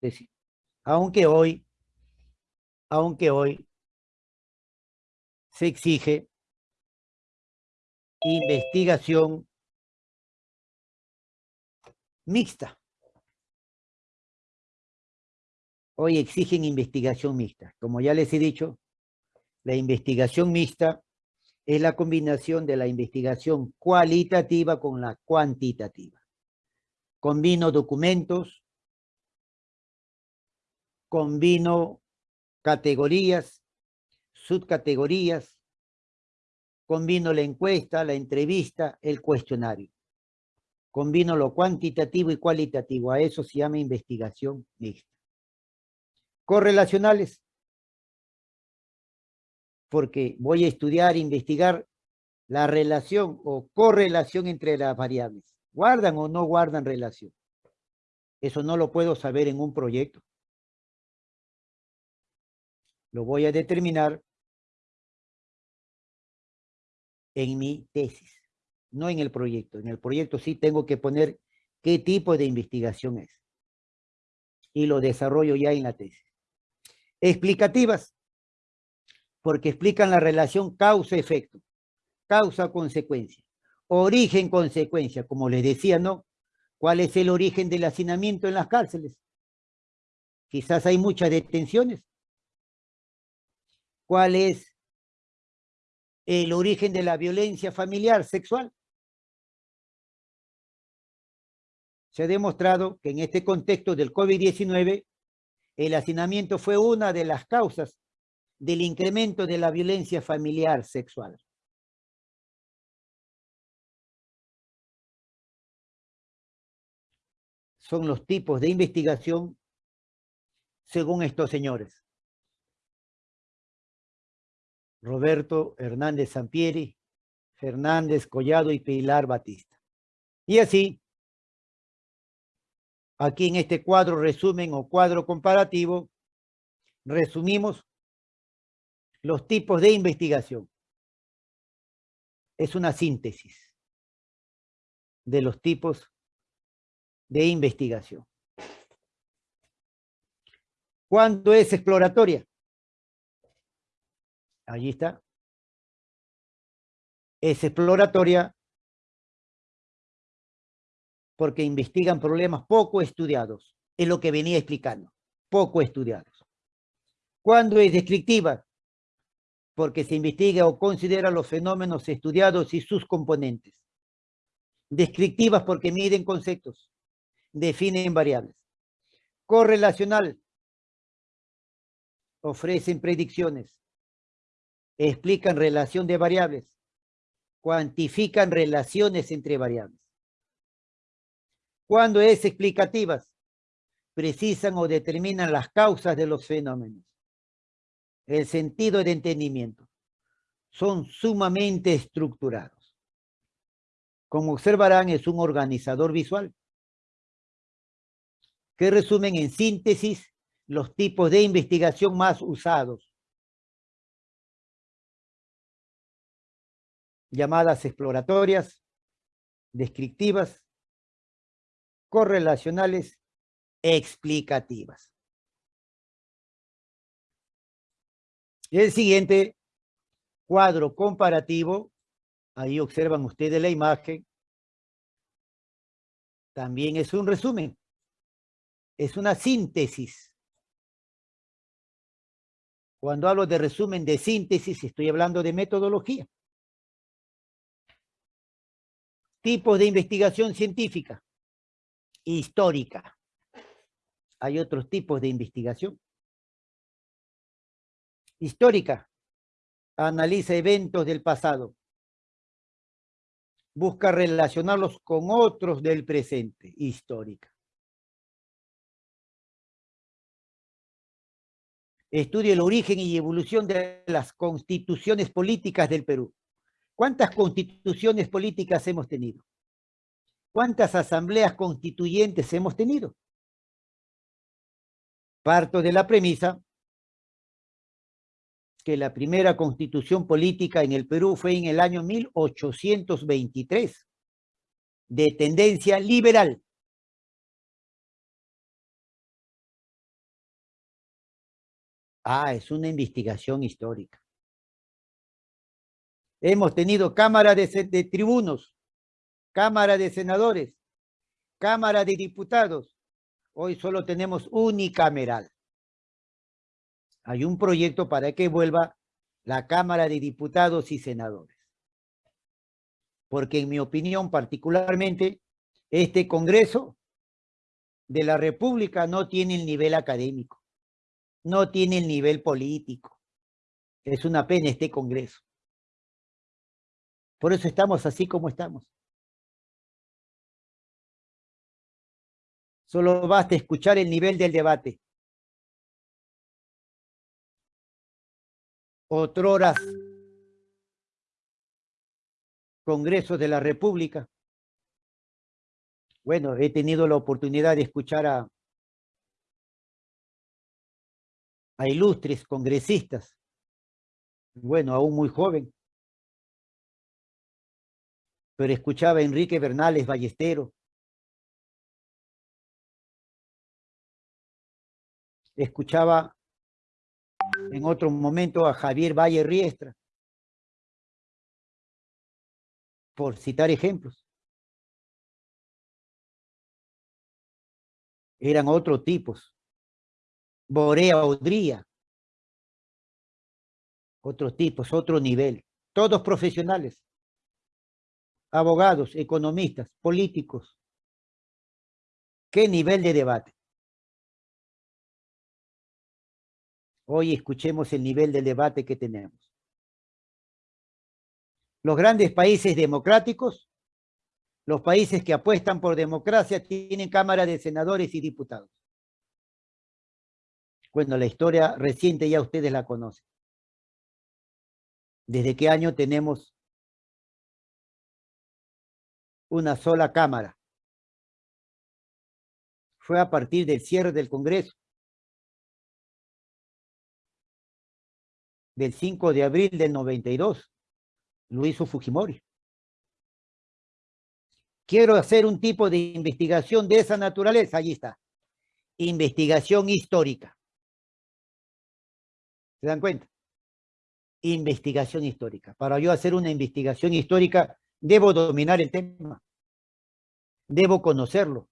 decir, aunque hoy, aunque hoy se exige investigación mixta. Hoy exigen investigación mixta. Como ya les he dicho, la investigación mixta es la combinación de la investigación cualitativa con la cuantitativa. Combino documentos, combino categorías, subcategorías, combino la encuesta, la entrevista, el cuestionario. Combino lo cuantitativo y cualitativo. A eso se llama investigación mixta. Correlacionales porque voy a estudiar, investigar la relación o correlación entre las variables. ¿Guardan o no guardan relación? Eso no lo puedo saber en un proyecto. Lo voy a determinar en mi tesis, no en el proyecto. En el proyecto sí tengo que poner qué tipo de investigación es. Y lo desarrollo ya en la tesis. Explicativas porque explican la relación causa-efecto, causa-consecuencia, origen-consecuencia, como les decía, ¿no? ¿Cuál es el origen del hacinamiento en las cárceles? Quizás hay muchas detenciones. ¿Cuál es el origen de la violencia familiar, sexual? Se ha demostrado que en este contexto del COVID-19, el hacinamiento fue una de las causas del incremento de la violencia familiar sexual. Son los tipos de investigación según estos señores. Roberto Hernández Sampieri, Fernández Collado y Pilar Batista. Y así, aquí en este cuadro resumen o cuadro comparativo, resumimos los tipos de investigación. Es una síntesis de los tipos de investigación. ¿Cuándo es exploratoria? Allí está. Es exploratoria porque investigan problemas poco estudiados. Es lo que venía explicando. Poco estudiados. ¿Cuándo es descriptiva? porque se investiga o considera los fenómenos estudiados y sus componentes. Descriptivas porque miden conceptos, definen variables. Correlacional, ofrecen predicciones, explican relación de variables, cuantifican relaciones entre variables. Cuando es explicativas, precisan o determinan las causas de los fenómenos el sentido de entendimiento. Son sumamente estructurados. Como observarán, es un organizador visual que resumen en síntesis los tipos de investigación más usados. Llamadas exploratorias, descriptivas, correlacionales, explicativas. El siguiente cuadro comparativo, ahí observan ustedes la imagen, también es un resumen, es una síntesis. Cuando hablo de resumen de síntesis, estoy hablando de metodología. Tipos de investigación científica, histórica. Hay otros tipos de investigación histórica, analiza eventos del pasado, busca relacionarlos con otros del presente, histórica. Estudia el origen y evolución de las constituciones políticas del Perú. ¿Cuántas constituciones políticas hemos tenido? ¿Cuántas asambleas constituyentes hemos tenido? Parto de la premisa que la primera constitución política en el Perú fue en el año 1823, de tendencia liberal. Ah, es una investigación histórica. Hemos tenido Cámara de, Tribunos, Cámara de Senadores, Cámara de Diputados. Hoy solo tenemos unicameral. Hay un proyecto para que vuelva la Cámara de Diputados y Senadores. Porque en mi opinión particularmente, este Congreso de la República no tiene el nivel académico, no tiene el nivel político. Es una pena este Congreso. Por eso estamos así como estamos. Solo basta escuchar el nivel del debate. Otroras Congresos de la República bueno, he tenido la oportunidad de escuchar a, a ilustres congresistas, bueno, aún muy joven, pero escuchaba a Enrique Bernales Ballestero, escuchaba en otro momento a Javier Valle Riestra, por citar ejemplos. eran otros tipos. Borea Odría. Otros tipos, otro nivel. Todos profesionales. Abogados, economistas, políticos. ¿Qué nivel de debate? Hoy escuchemos el nivel de debate que tenemos. Los grandes países democráticos los países que apuestan por democracia tienen Cámara de Senadores y Diputados. Bueno, la historia reciente ya ustedes la conocen. ¿Desde qué año tenemos una sola Cámara? Fue a partir del cierre del Congreso. Del 5 de abril del 92. Lo hizo Fujimori quiero hacer un tipo de investigación de esa naturaleza, allí está. Investigación histórica. ¿Se dan cuenta? Investigación histórica. Para yo hacer una investigación histórica, debo dominar el tema. Debo conocerlo.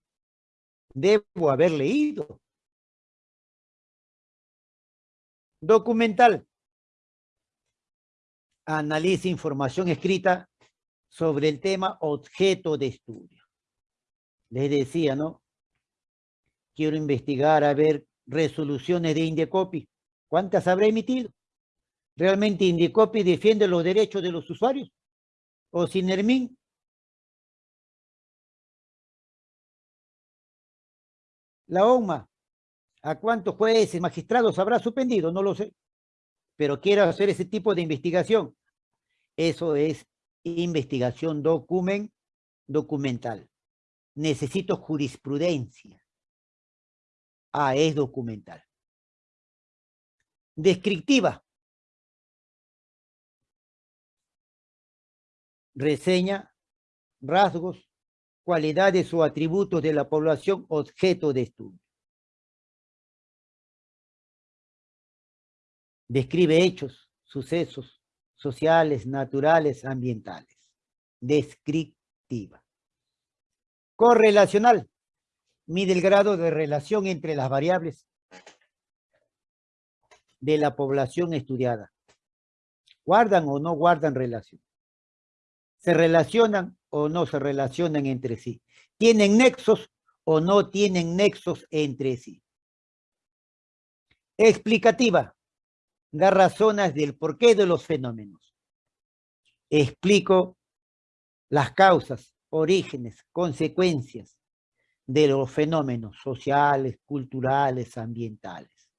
Debo haber leído. Documental. Analiza información escrita sobre el tema objeto de estudio. Les decía, ¿no? Quiero investigar a ver resoluciones de Indecopi. ¿Cuántas habrá emitido? ¿Realmente Indecopi defiende los derechos de los usuarios? ¿O Sinermin? La OMA, ¿a cuántos jueces, magistrados habrá suspendido? No lo sé. Pero quiero hacer ese tipo de investigación. Eso es investigación document, documental. Necesito jurisprudencia. Ah, es documental. Descriptiva. Reseña rasgos, cualidades o atributos de la población objeto de estudio. Describe hechos, sucesos, sociales, naturales, ambientales. Descriptiva. Correlacional. Mide el grado de relación entre las variables de la población estudiada. ¿Guardan o no guardan relación? ¿Se relacionan o no se relacionan entre sí? ¿Tienen nexos o no tienen nexos entre sí? Explicativa da razones del porqué de los fenómenos. Explico las causas, orígenes, consecuencias de los fenómenos sociales, culturales, ambientales.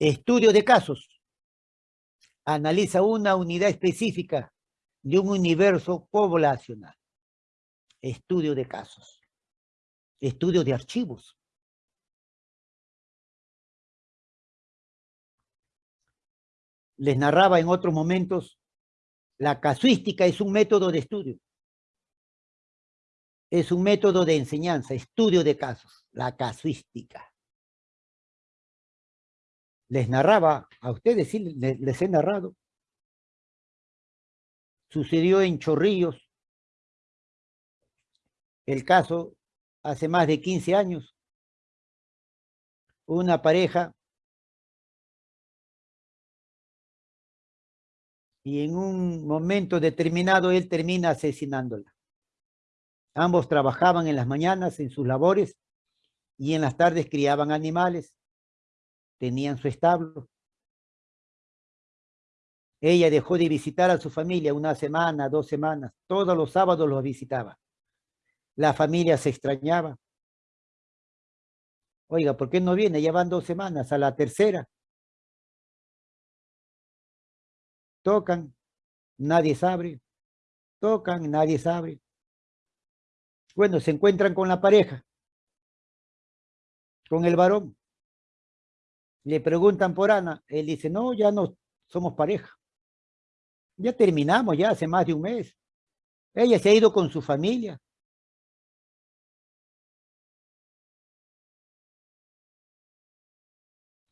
Estudio de casos. Analiza una unidad específica de un universo poblacional. Estudio de casos. Estudio de archivos. les narraba en otros momentos, la casuística es un método de estudio. Es un método de enseñanza, estudio de casos, la casuística. Les narraba, a ustedes sí les, les he narrado. Sucedió en Chorrillos, el caso hace más de 15 años. Una pareja y en un momento determinado él termina asesinándola. Ambos trabajaban en las mañanas en sus labores y en las tardes criaban animales, tenían su establo. Ella dejó de visitar a su familia una semana, dos semanas, todos los sábados los visitaba. La familia se extrañaba. Oiga, ¿por qué no viene? Ya van dos semanas, a la tercera. Tocan, nadie sabe. Tocan, nadie sabe. Bueno, se encuentran con la pareja, con el varón. Le preguntan por Ana. Él dice, no, ya no somos pareja. Ya terminamos, ya hace más de un mes. Ella se ha ido con su familia.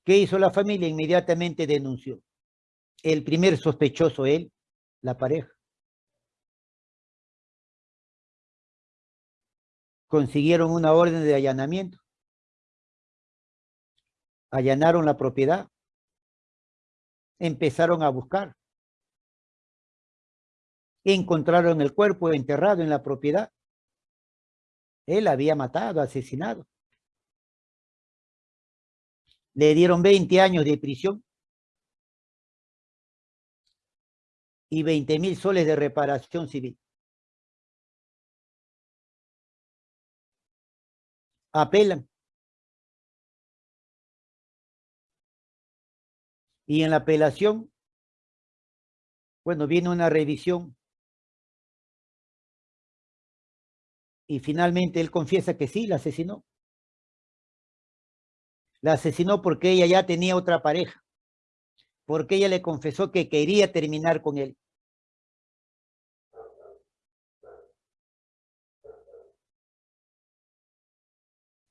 ¿Qué hizo la familia? Inmediatamente denunció. El primer sospechoso, él, la pareja. Consiguieron una orden de allanamiento. Allanaron la propiedad. Empezaron a buscar. Encontraron el cuerpo enterrado en la propiedad. Él había matado, asesinado. Le dieron 20 años de prisión y 20 mil soles de reparación civil. Apelan. Y en la apelación, bueno, viene una revisión y finalmente él confiesa que sí, la asesinó. La asesinó porque ella ya tenía otra pareja, porque ella le confesó que quería terminar con él.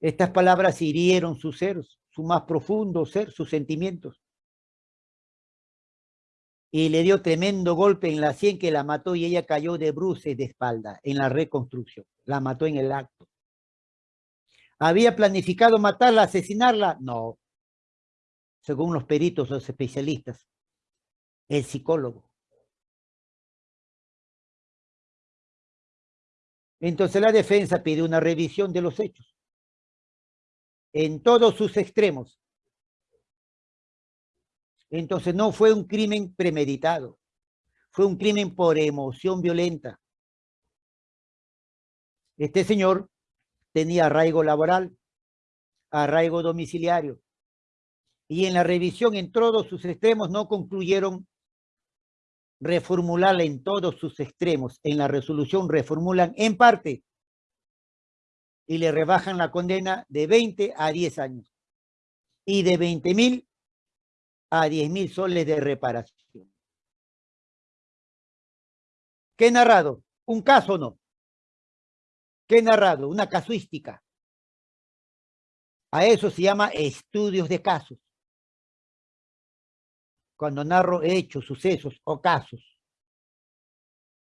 Estas palabras hirieron su ser, su más profundo ser, sus sentimientos. Y le dio tremendo golpe en la sien que la mató y ella cayó de bruces de espalda en la reconstrucción. La mató en el acto. ¿Había planificado matarla, asesinarla? No. Según los peritos, los especialistas. El psicólogo. Entonces la defensa pide una revisión de los hechos. En todos sus extremos. Entonces no fue un crimen premeditado. Fue un crimen por emoción violenta. Este señor tenía arraigo laboral, arraigo domiciliario. Y en la revisión en todos sus extremos no concluyeron reformularla en todos sus extremos. En la resolución reformulan en parte y le rebajan la condena de 20 a 10 años y de 20 mil a 10 mil soles de reparación. ¿Qué he narrado? ¿Un caso o no? ¿Qué he narrado? Una casuística. A eso se llama estudios de casos. Cuando narro hechos, sucesos o casos,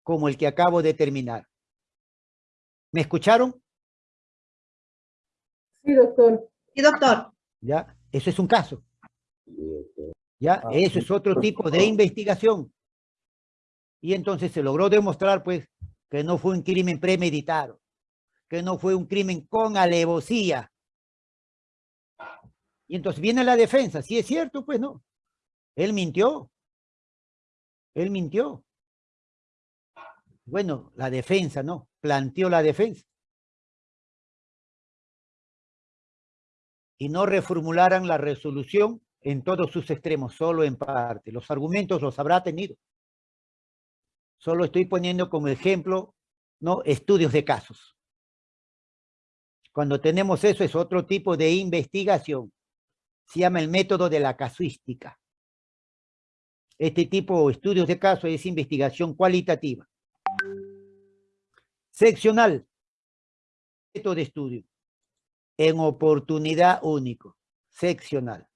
como el que acabo de terminar. ¿Me escucharon? Sí, doctor. Sí, doctor. Ya, eso es un caso. Ya, Ah, eso es otro tipo de investigación. Y entonces se logró demostrar, pues, que no fue un crimen premeditado que no fue un crimen con alevosía. Y entonces viene la defensa. Si es cierto, pues no. Él mintió. Él mintió. Bueno, la defensa, ¿no? Planteó la defensa. Y no reformularan la resolución en todos sus extremos, solo en parte. Los argumentos los habrá tenido. Solo estoy poniendo como ejemplo, ¿no? Estudios de casos. Cuando tenemos eso es otro tipo de investigación. Se llama el método de la casuística. Este tipo de estudios de caso es investigación cualitativa. Seccional. Método de estudio. En oportunidad único. Seccional.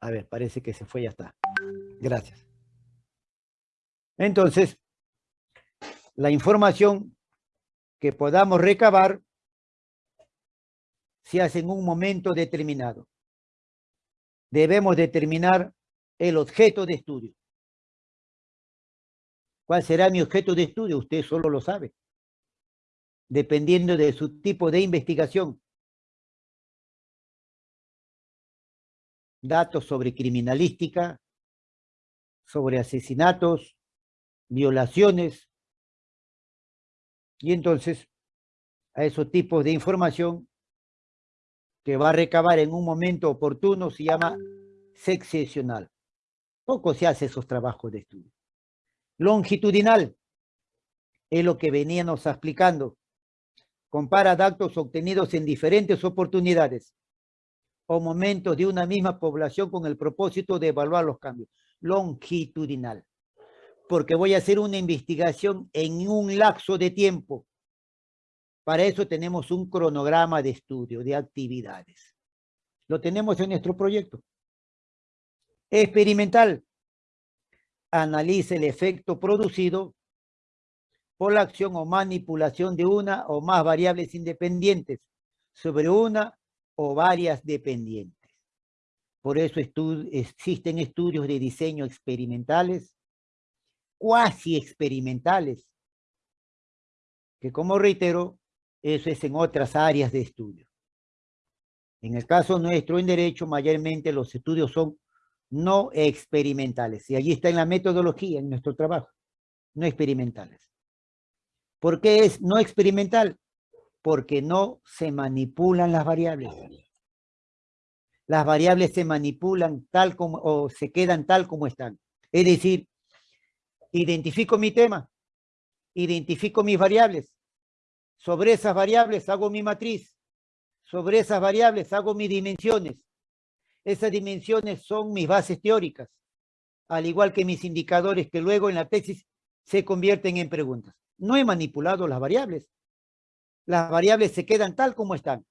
A ver, parece que se fue, ya está. Gracias. Entonces, la información que podamos recabar se hace en un momento determinado. Debemos determinar el objeto de estudio. ¿Cuál será mi objeto de estudio? Usted solo lo sabe. Dependiendo de su tipo de investigación. Datos sobre criminalística, sobre asesinatos, violaciones. Y entonces, a esos tipos de información que va a recabar en un momento oportuno se llama seccional. Poco se hace esos trabajos de estudio. Longitudinal es lo que veníamos explicando. Compara datos obtenidos en diferentes oportunidades o momentos de una misma población con el propósito de evaluar los cambios. Longitudinal. Porque voy a hacer una investigación en un lapso de tiempo. Para eso tenemos un cronograma de estudio, de actividades. Lo tenemos en nuestro proyecto. Experimental. Analiza el efecto producido por la acción o manipulación de una o más variables independientes sobre una o varias dependientes. Por eso existen estudios de diseño experimentales, cuasi experimentales, que como reitero, eso es en otras áreas de estudio. En el caso nuestro en derecho, mayormente los estudios son no experimentales. Y allí está en la metodología, en nuestro trabajo, no experimentales. ¿Por qué es no experimental? Porque no se manipulan las variables. Las variables se manipulan tal como, o se quedan tal como están. Es decir, identifico mi tema, identifico mis variables. Sobre esas variables hago mi matriz. Sobre esas variables hago mis dimensiones esas dimensiones son mis bases teóricas, al igual que mis indicadores que luego en la tesis se convierten en preguntas. No he manipulado las variables. Las variables se quedan tal como están.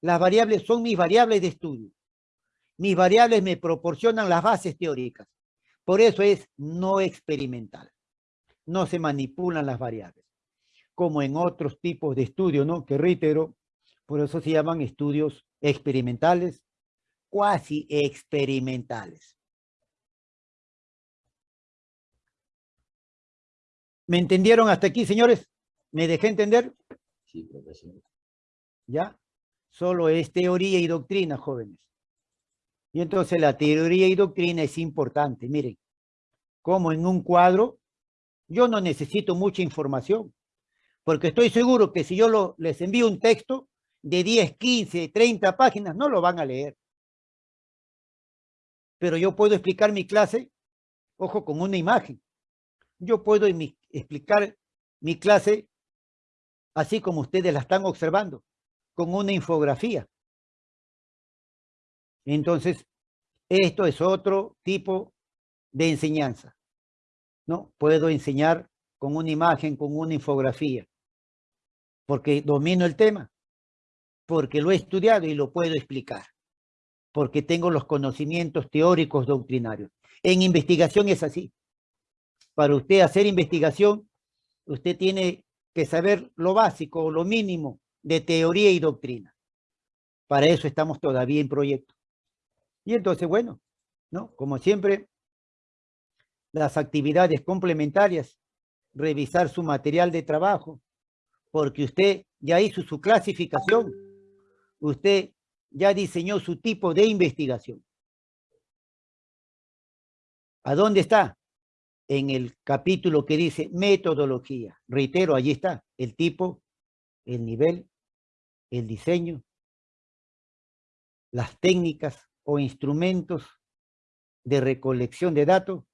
Las variables son mis variables de estudio. Mis variables me proporcionan las bases teóricas. Por eso es no experimental. No se manipulan las variables. Como en otros tipos de estudios, ¿no? Que reitero, por eso se llaman estudios experimentales cuasi experimentales. ¿Me entendieron hasta aquí, señores? ¿Me dejé entender? Sí, profesor. ¿Ya? Solo es teoría y doctrina, jóvenes. Y entonces la teoría y doctrina es importante. Miren, como en un cuadro, yo no necesito mucha información, porque estoy seguro que si yo les envío un texto de 10, 15, 30 páginas, no lo van a leer pero yo puedo explicar mi clase, ojo, con una imagen. Yo puedo explicar mi clase así como ustedes la están observando, con una infografía. Entonces, esto es otro tipo de enseñanza. ¿no? Puedo enseñar con una imagen, con una infografía, porque domino el tema, porque lo he estudiado y lo puedo explicar porque tengo los conocimientos teóricos doctrinarios. En investigación es así. Para usted hacer investigación, usted tiene que saber lo básico, lo mínimo de teoría y doctrina. Para eso estamos todavía en proyecto. Y entonces, bueno, ¿no? Como siempre, las actividades complementarias, revisar su material de trabajo, porque usted ya hizo su clasificación, usted ya diseñó su tipo de investigación. ¿A dónde está? En el capítulo que dice metodología. Reitero, allí está el tipo, el nivel, el diseño, las técnicas o instrumentos de recolección de datos,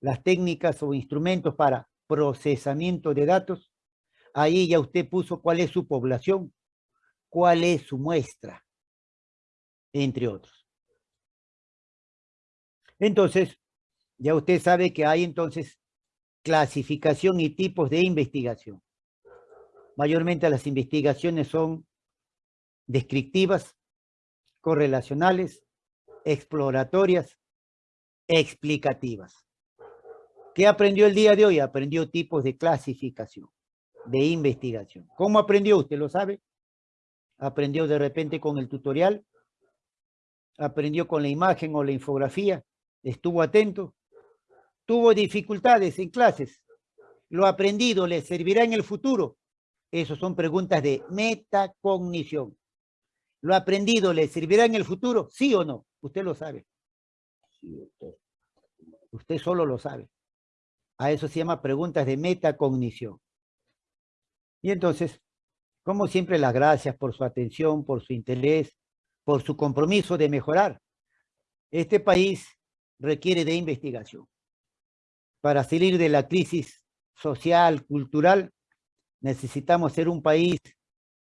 las técnicas o instrumentos para procesamiento de datos. Ahí ya usted puso cuál es su población, cuál es su muestra entre otros. Entonces, ya usted sabe que hay entonces clasificación y tipos de investigación. Mayormente las investigaciones son descriptivas, correlacionales, exploratorias, explicativas. ¿Qué aprendió el día de hoy? Aprendió tipos de clasificación, de investigación. ¿Cómo aprendió? ¿Usted lo sabe? Aprendió de repente con el tutorial, aprendió con la imagen o la infografía, estuvo atento, tuvo dificultades en clases, lo aprendido le servirá en el futuro. Esas son preguntas de metacognición. ¿Lo aprendido le servirá en el futuro? ¿Sí o no? Usted lo sabe. Usted solo lo sabe. A eso se llama preguntas de metacognición. Y entonces, como siempre, las gracias por su atención, por su interés, por su compromiso de mejorar. Este país requiere de investigación. Para salir de la crisis social, cultural, necesitamos ser un país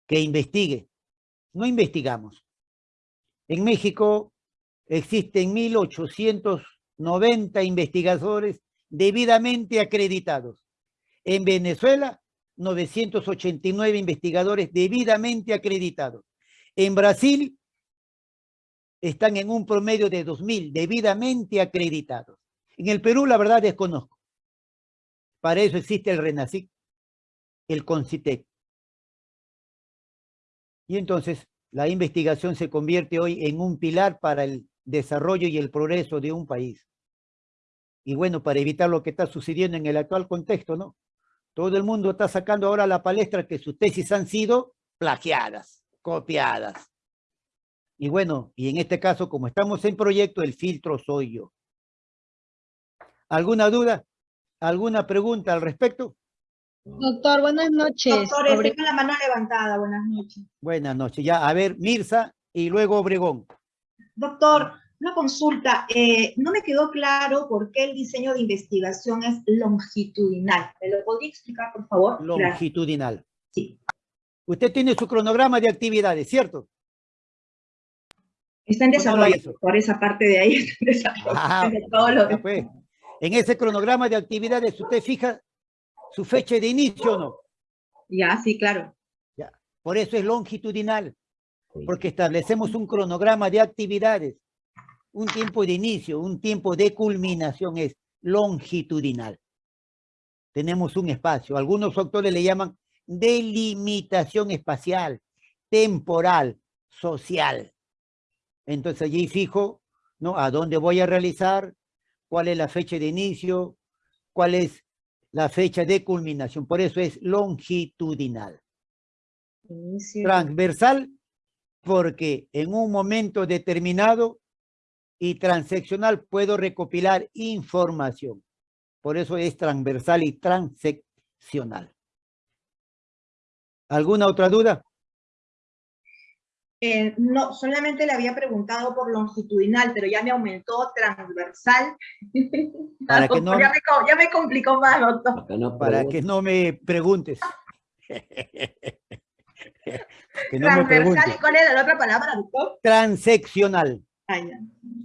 que investigue. No investigamos. En México existen 1.890 investigadores debidamente acreditados. En Venezuela, 989 investigadores debidamente acreditados. En Brasil, están en un promedio de 2.000 debidamente acreditados. En el Perú, la verdad, desconozco. Para eso existe el RENACIC, el CONCITEC. Y entonces, la investigación se convierte hoy en un pilar para el desarrollo y el progreso de un país. Y bueno, para evitar lo que está sucediendo en el actual contexto, ¿no? Todo el mundo está sacando ahora a la palestra que sus tesis han sido plagiadas, copiadas. Y bueno, y en este caso, como estamos en proyecto, el filtro soy yo. ¿Alguna duda? ¿Alguna pregunta al respecto? Doctor, buenas noches. Doctor, con la mano levantada, buenas noches. Buenas noches. Ya, a ver, Mirza y luego Obregón. Doctor, una consulta. Eh, no me quedó claro por qué el diseño de investigación es longitudinal. ¿Me lo podría explicar, por favor? Longitudinal. Sí. Usted tiene su cronograma de actividades, ¿cierto? Está en desarrollo, por esa parte de ahí. Ah, pues. En ese cronograma de actividades, ¿usted fija su fecha de inicio o no? Ya, sí, claro. Ya. Por eso es longitudinal, porque establecemos un cronograma de actividades, un tiempo de inicio, un tiempo de culminación es longitudinal. Tenemos un espacio, algunos autores le llaman delimitación espacial, temporal, social. Entonces allí fijo, ¿no? A dónde voy a realizar, cuál es la fecha de inicio, cuál es la fecha de culminación. Por eso es longitudinal. Transversal, porque en un momento determinado y transeccional puedo recopilar información. Por eso es transversal y transeccional. ¿Alguna otra duda? Eh, no, solamente le había preguntado por longitudinal, pero ya me aumentó transversal. Para que no, ya, me, complicó más, doctor. Para que no me preguntes. transversal, ¿y cuál era la otra palabra, doctor? Transeccional.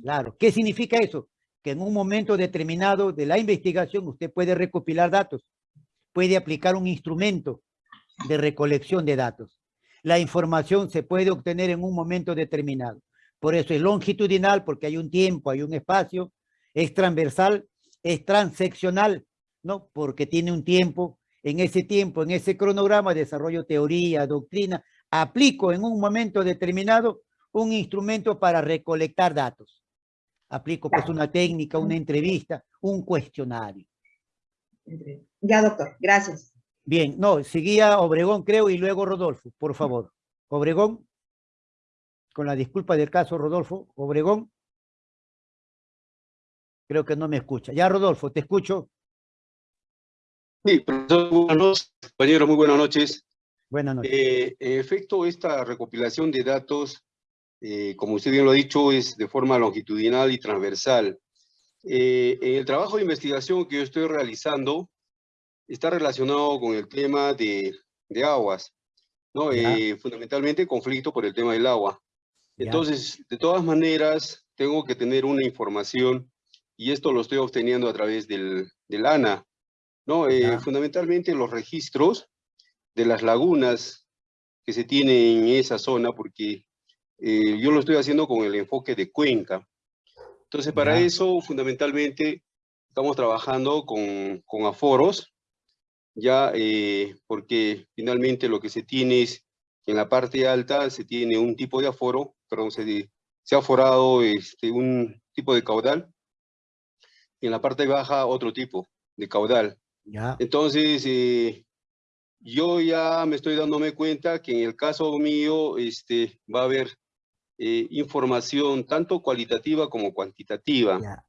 Claro, ¿qué significa eso? Que en un momento determinado de la investigación usted puede recopilar datos, puede aplicar un instrumento de recolección de datos la información se puede obtener en un momento determinado. Por eso es longitudinal, porque hay un tiempo, hay un espacio, es transversal, es transeccional, ¿no? Porque tiene un tiempo, en ese tiempo, en ese cronograma, desarrollo teoría, doctrina, aplico en un momento determinado un instrumento para recolectar datos. Aplico pues una técnica, una entrevista, un cuestionario. Ya, doctor, gracias. Bien, no, seguía Obregón, creo, y luego Rodolfo, por favor. Obregón, con la disculpa del caso, Rodolfo, Obregón. Creo que no me escucha. Ya, Rodolfo, te escucho. Sí, profesor, buenas noches, compañeros, muy buenas noches. Buenas noches. Eh, en efecto, esta recopilación de datos, eh, como usted bien lo ha dicho, es de forma longitudinal y transversal. Eh, en el trabajo de investigación que yo estoy realizando, está relacionado con el tema de, aguas, ¿no? Eh, fundamentalmente conflicto por el tema del agua. Entonces, de todas maneras, tengo que tener una información y esto lo estoy obteniendo a través del, del ANA, ¿no? Eh, fundamentalmente los registros de las lagunas que se tienen en esa zona, porque eh, yo lo estoy haciendo con el enfoque de cuenca. Entonces, para Ya. eso, fundamentalmente, estamos trabajando con, con aforos, ya, eh, porque finalmente lo que se tiene es, en la parte alta se tiene un tipo de aforo, perdón, se, se ha aforado este, un tipo de caudal, y en la parte baja otro tipo de caudal. Ya, Entonces, eh, yo ya me estoy dándome cuenta que en el caso mío este, va a haber eh, información tanto cualitativa como cuantitativa. ya.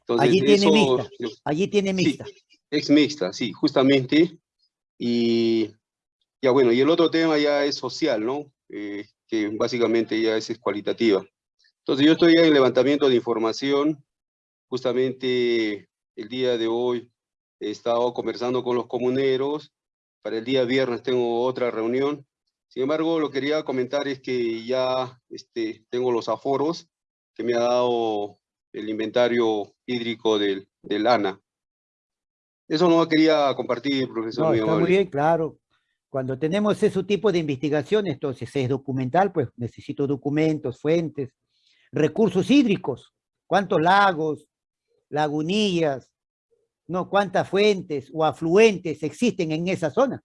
Entonces, Allí tiene eso- mixta. Allí tiene Sí, mixta. es mixta, sí, justamente. Y ya bueno, y el otro tema ya es social, ¿no? Eh, que básicamente ya es, es cualitativa. Entonces yo estoy ya en levantamiento de información. Justamente el día de hoy he estado conversando con los comuneros. Para el día viernes tengo otra reunión. Sin embargo, lo que quería comentar es que ya este, tengo los aforos que me ha dado el inventario hídrico del, del ANA. Eso no quería compartir, profesor. No, está muy bien, claro. Cuando tenemos ese tipo de investigación, entonces es documental, pues necesito documentos, fuentes, recursos hídricos, cuántos lagos, lagunillas, no, cuántas fuentes o afluentes existen en esa zona.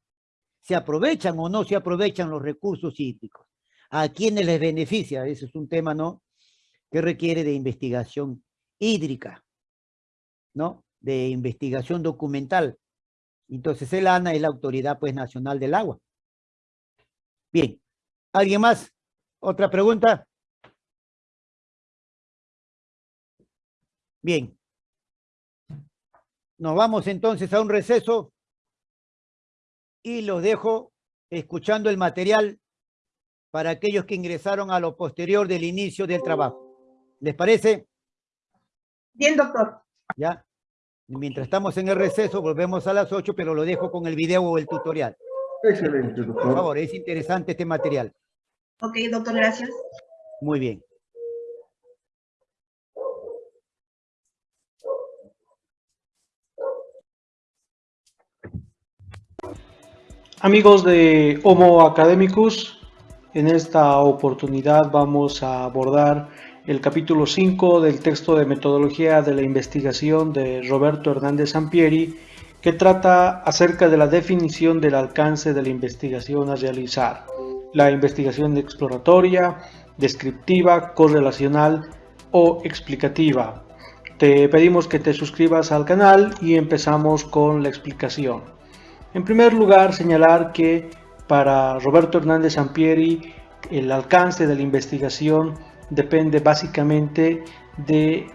¿Se aprovechan o no se aprovechan los recursos hídricos? ¿A quiénes les beneficia? Ese es un tema, ¿no? Que requiere de investigación hídrica, ¿no? De investigación documental. Entonces el ANA es la Autoridad pues, Nacional del Agua. Bien. ¿Alguien más? ¿Otra pregunta? Bien. Nos vamos entonces a un receso y los dejo escuchando el material para aquellos que ingresaron a lo posterior del inicio del trabajo. ¿Les parece? Bien, doctor. ¿Ya? Mientras estamos en el receso, volvemos a las 8, pero lo dejo con el video o el tutorial. Excelente, Por doctor. favor, es interesante este material. Ok, doctor, gracias. Muy bien. Amigos de Homo Academicus, en esta oportunidad vamos a abordar el capítulo 5 del texto de metodología de la investigación de Roberto Hernández Sampieri, que trata acerca de la definición del alcance de la investigación a realizar. La investigación exploratoria, descriptiva, correlacional o explicativa. Te pedimos que te suscribas al canal y empezamos con la explicación. En primer lugar, señalar que para Roberto Hernández Sampieri el alcance de la investigación depende básicamente de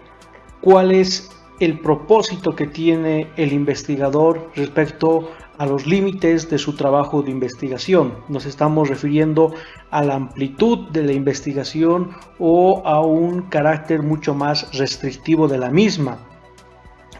cuál es el propósito que tiene el investigador respecto a los límites de su trabajo de investigación. Nos estamos refiriendo a la amplitud de la investigación o a un carácter mucho más restrictivo de la misma.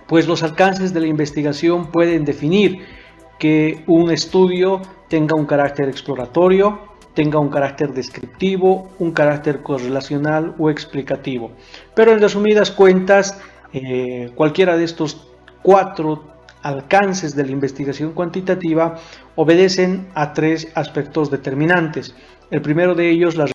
Pues los alcances de la investigación pueden definir que un estudio tenga un carácter exploratorio, tenga un carácter descriptivo, un carácter correlacional o explicativo. Pero en resumidas cuentas, eh, cualquiera de estos cuatro alcances de la investigación cuantitativa obedecen a tres aspectos determinantes. El primero de ellos, la